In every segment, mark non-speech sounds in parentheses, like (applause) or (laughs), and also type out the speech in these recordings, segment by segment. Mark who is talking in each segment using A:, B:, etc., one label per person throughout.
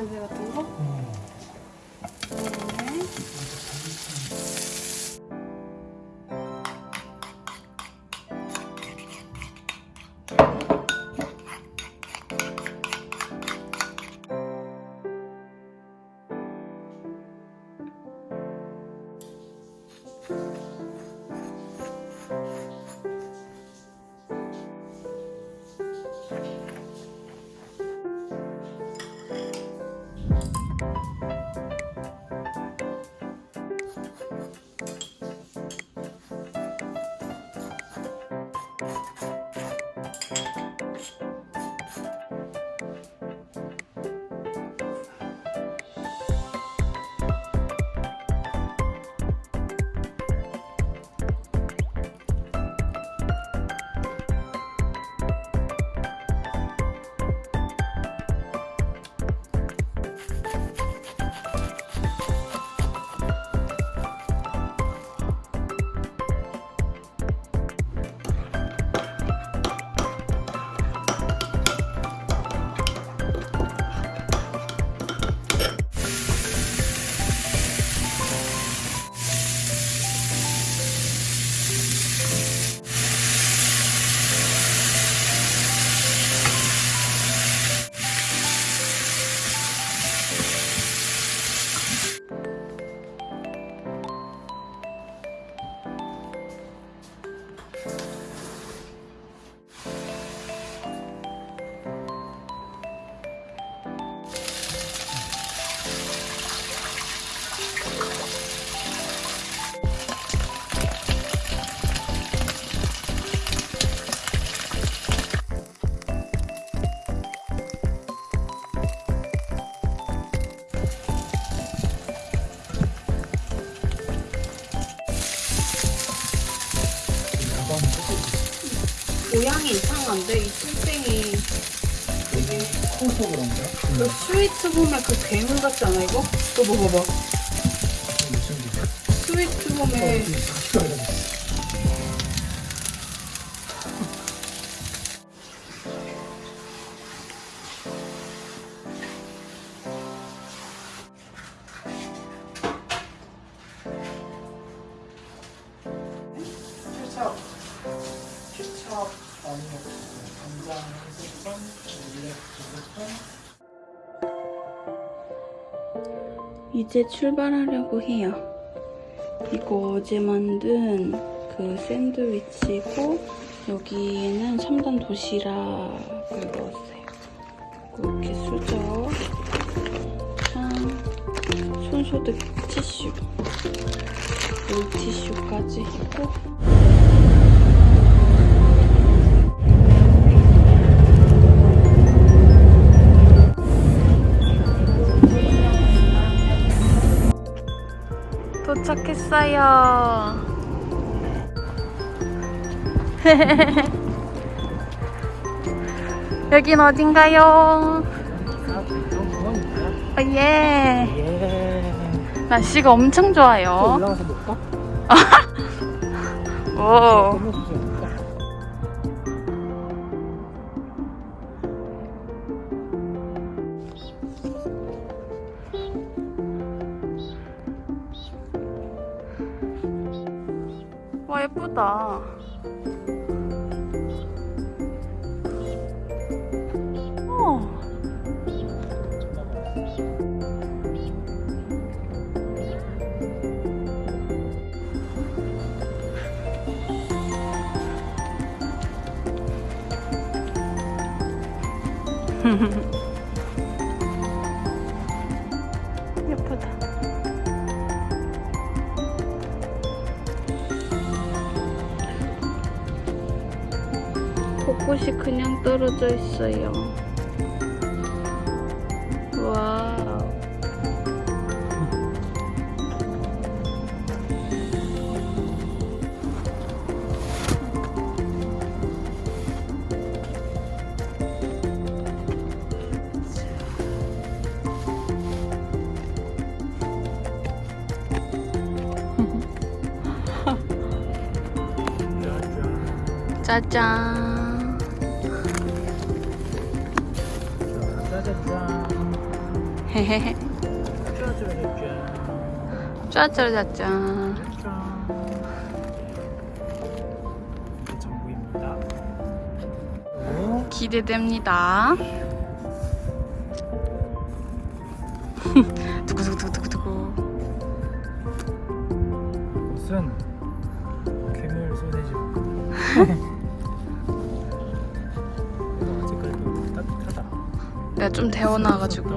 A: 냄새 같
B: 이
A: 모양이 이상한데 이 뚱땡이
B: 이게 커서 그런가?
A: 그 스위트 홈의 그 괴물 같지 않아 이거? 이거 봐봐
B: 무슨 일이야?
A: 스위트
B: 어,
A: 홈의 이제 출발하려고 해요. 이거 어제 만든 그 샌드위치고 여기에는 3단 도시락을 넣었어요. 이렇게 수저, 참, 손소독 티슈, 물티슈까지 있고 도착했어요. (laughs) 여긴 어딘가요? 어, 예.
B: 예.
A: 날씨가 엄청
B: 또
A: 좋아요.
B: 올라가서 볼까? (laughs)
A: 오. 예쁘다. 어. (laughs) (laughs) 벚꽃이 그냥 떨어져 있어요. 와우. 짜잔. 헤헤헤. 짜짜짜짜.
B: 짠. 이게 전부입니다. 오,
A: 기대됩니다. (laughs) 두구두구두구두구.
B: 이것은 괴물 소세지 (laughs)
A: 좀 데워놔가지고.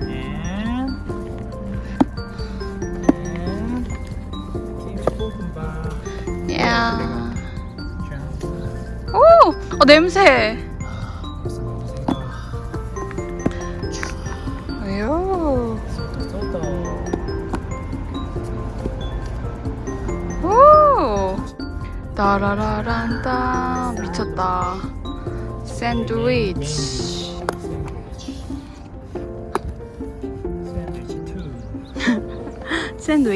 B: 네. 네.
A: 야.
B: 짠.
A: 오! 어, 냄새. 왜요? 오! 따라라란따. 미쳤다. 샌드위치
B: 샌드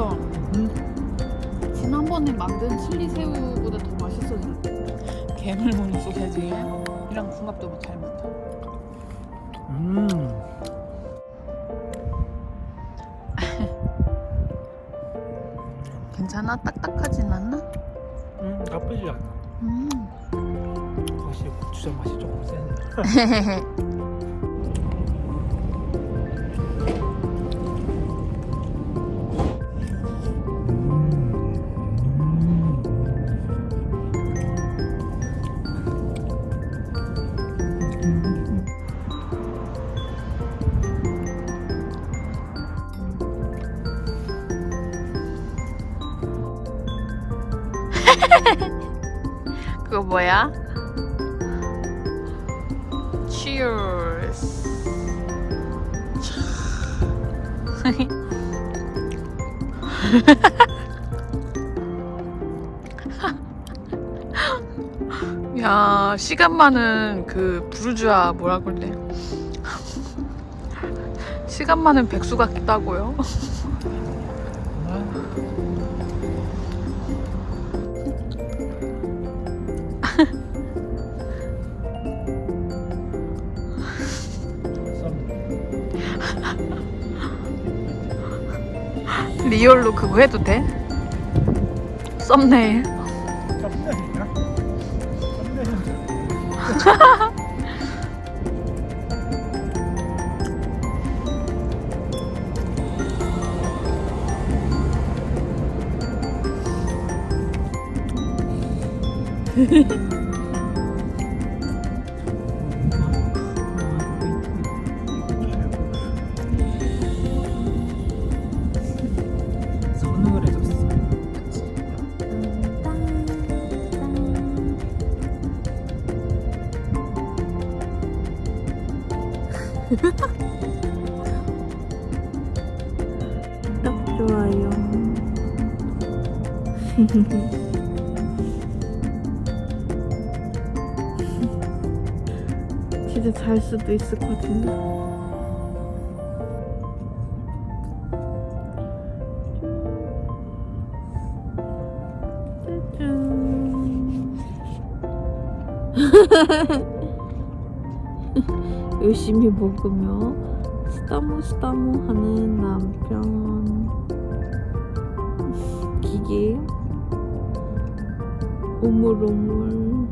A: 맛있어.
B: 음,
A: 지난번에 만든 칠리 새우보다 더 맛있어졌어. 괴물무늬 소세지랑 궁합도 잘 맞다.
B: 음. (laughs)
A: 괜찮아? 딱딱하진 않나?
B: 음, 나쁘지 않아
A: 음.
B: 확실히 고추장 맛이 조금
A: 센그 (laughs) 뭐야? Cheers. (laughs) 야 시간 많은 그 부르주아 뭐라 그래 시간 많은 백수 같다고요? (laughs) 리얼로 그거 해도 돼? 썸네일 (laughs)
C: 진짜 잘 수도 있을 것 같은데. (laughs) 열심히 먹으며 스타무 스타무 하는 남편. 기계
B: 오물오물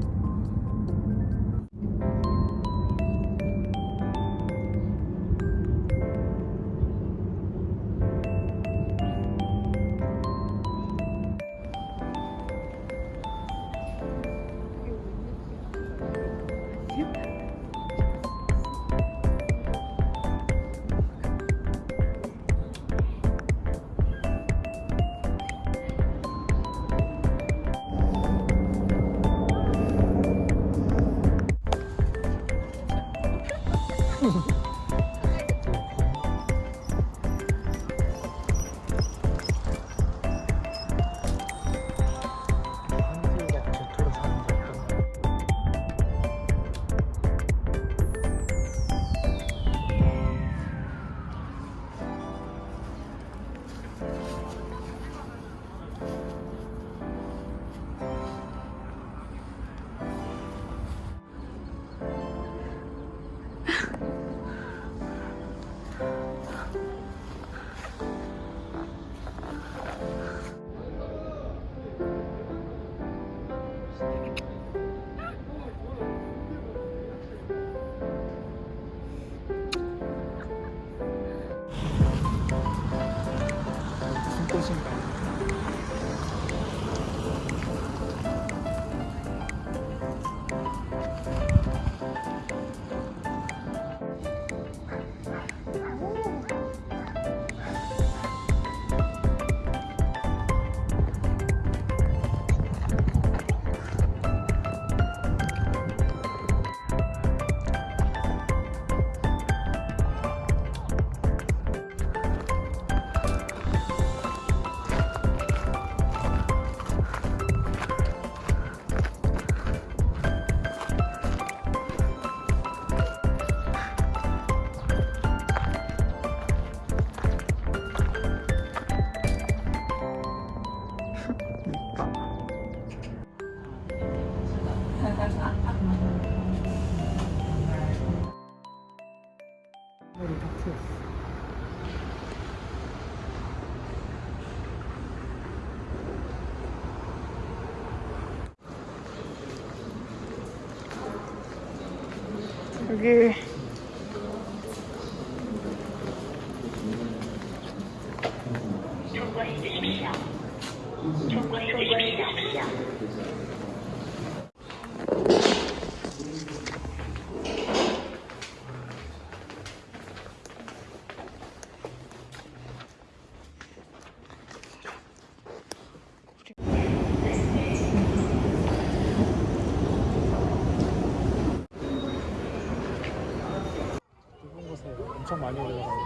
D: 머리 다 풀었어.
A: 여기
D: 이런 곳에 엄청 많이 올라가고